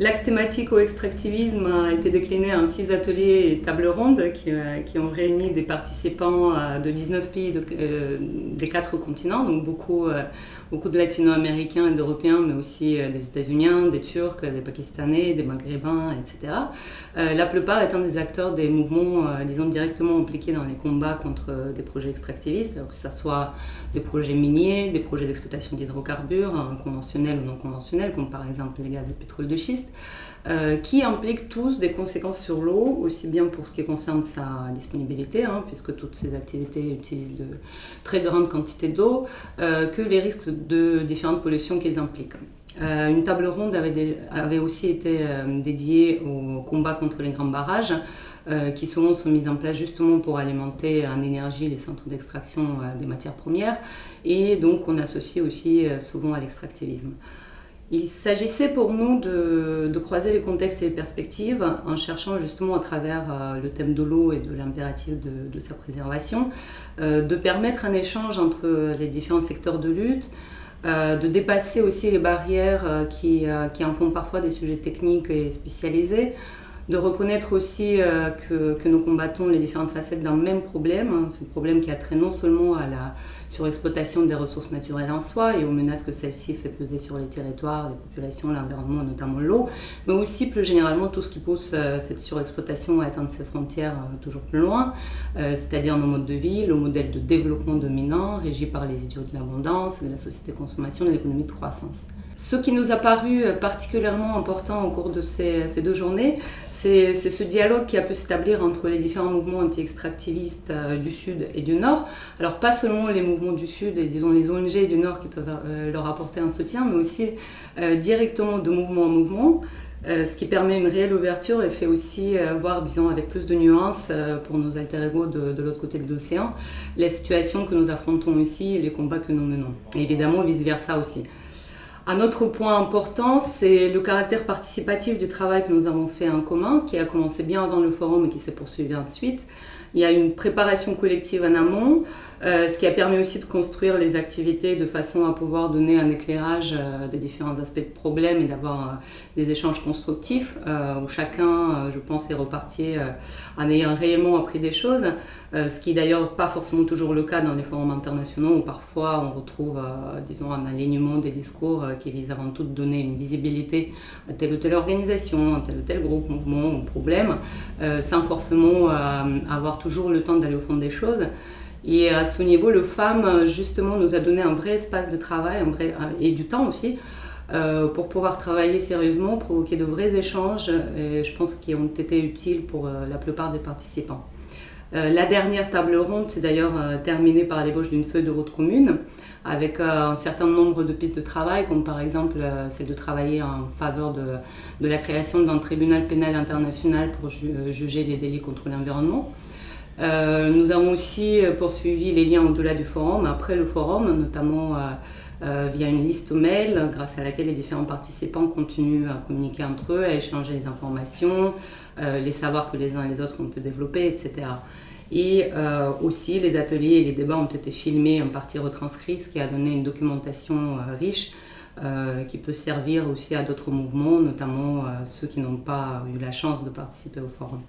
L'axe thématique au extractivisme a été décliné en six ateliers et tables rondes qui, euh, ont réuni des participants euh, de 19 pays euh, des quatre continents, donc beaucoup, beaucoup de latino-américains et d'européens, mais aussi des états-unis, des turcs, des pakistanais, des maghrébins, etc. la plupart étant des acteurs des mouvements, disons, directement impliqués dans les combats contre des projets extractivistes, que ce soit des projets miniers, des projets d'exploitation d'hydrocarbures, hein, conventionnels ou non conventionnels, comme par exemple les gaz et pétrole de schiste. Euh, qui impliquent tous des conséquences sur l'eau, aussi bien pour ce qui concerne sa disponibilité, hein, puisque toutes ces activités utilisent de très grandes quantités d'eau, euh, que les risques de différentes pollutions qu'ils impliquent. Euh, une table ronde avait, avait aussi été dédiée au combat contre les grands barrages, qui souvent sont mis en place justement pour alimenter en énergie les centres d'extraction des matières premières, et donc on associe aussi souvent à l'extractivisme. Il s'agissait pour nous de, croiser les contextes et les perspectives en cherchant justement à travers euh, le thème de l'eau et de l'impératif de, sa préservation, euh, de permettre un échange entre les différents secteurs de lutte, euh, de dépasser aussi les barrières qui, qui, en font parfois des sujets techniques et spécialisés, de reconnaître aussi que, que, nous combattons les différentes facettes d'un même problème, hein, ce problème qui a trait non seulement à la sur l'exploitation des ressources naturelles en soi et aux menaces que celle-ci fait peser sur les territoires, les populations, l'environnement, notamment l'eau, mais aussi plus généralement tout ce qui pousse euh, cette surexploitation à atteindre ses frontières euh, toujours plus loin, euh, c'est-à-dire nos modes de vie, le modèle de développement dominant régi par les idiots de l'abondance, de la société de consommation, de l'économie de croissance. Ce qui nous a paru particulièrement important au cours de ces, deux journées, c'est ce dialogue qui a pu s'établir entre les différents mouvements anti-extractivistes euh, du Sud et du Nord. Alors pas seulement les mouvements du Sud et disons les ONG du Nord qui peuvent euh, leur apporter un soutien, mais aussi euh, directement de mouvement en mouvement. ce qui permet une réelle ouverture et fait aussi voir, disons, avec plus de nuances pour nos alter ego de, l'autre côté de l'océan, les situations que nous affrontons ici et les combats que nous menons. Évidemment, vice-versa aussi. Un autre point important, c'est le caractère participatif du travail que nous avons fait en commun, qui a commencé bien avant le forum et qui s'est poursuivi ensuite. Il y a une préparation collective en amont, euh, ce qui a permis aussi de construire les activités de façon à pouvoir donner un éclairage euh, des différents aspects de problème et d'avoir euh, des échanges constructifs où chacun, je pense, est reparti en ayant réellement appris des choses, ce qui d'ailleurs pas forcément toujours le cas dans les forums internationaux où parfois on retrouve, disons, un alignement des discours qui visent avant tout de donner une visibilité à telle ou telle organisation, à tel ou tel groupe, mouvement ou problème, sans forcément avoir toujours le temps d'aller au fond des choses. Et à ce niveau, le FAM, justement, nous a donné un vrai espace de travail et du temps aussi euh, pour pouvoir travailler sérieusement, provoquer de vrais échanges, et je pense qu'ils ont été utiles pour euh, la plupart des participants. Euh, la dernière table ronde s'est d'ailleurs terminée par l'ébauche d'une feuille de route commune avec un certain nombre de pistes de travail, comme par exemple celle de travailler en faveur de la création d'un tribunal pénal international pour juger les délits contre l'environnement. Euh, nous avons aussi poursuivi les liens au-delà du forum, après le forum, notamment euh, euh, via une liste mail grâce à laquelle les différents participants continuent à communiquer entre eux, à échanger les informations, les savoirs que les uns et les autres ont pu développer, etc. Et aussi, les ateliers et les débats ont été filmés, en partie retranscrits, ce qui a donné une documentation riche qui peut servir aussi à d'autres mouvements, notamment ceux qui n'ont pas eu la chance de participer au forum.